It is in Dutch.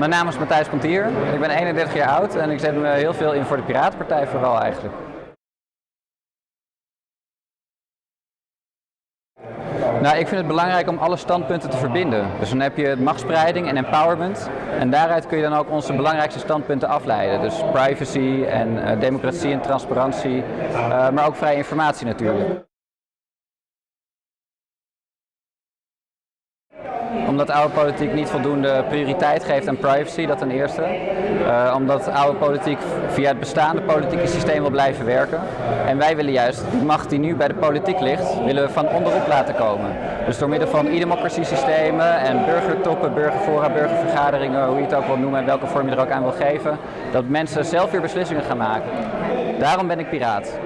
Mijn naam is Matthijs Pontier. Ik ben 31 jaar oud en ik zet me heel veel in voor de Piratenpartij vooral eigenlijk. Nou, ik vind het belangrijk om alle standpunten te verbinden. Dus dan heb je machtspreiding en empowerment. En daaruit kun je dan ook onze belangrijkste standpunten afleiden. Dus privacy en uh, democratie en transparantie, uh, maar ook vrije informatie natuurlijk. Omdat oude politiek niet voldoende prioriteit geeft aan privacy, dat ten eerste. Uh, omdat oude politiek via het bestaande politieke systeem wil blijven werken. En wij willen juist die macht die nu bij de politiek ligt, willen we van onderop laten komen. Dus door middel van e-democracy systemen en burgertoppen, burgerfora, burgervergaderingen, hoe je het ook wil noemen en welke vorm je er ook aan wil geven, dat mensen zelf weer beslissingen gaan maken. Daarom ben ik piraat.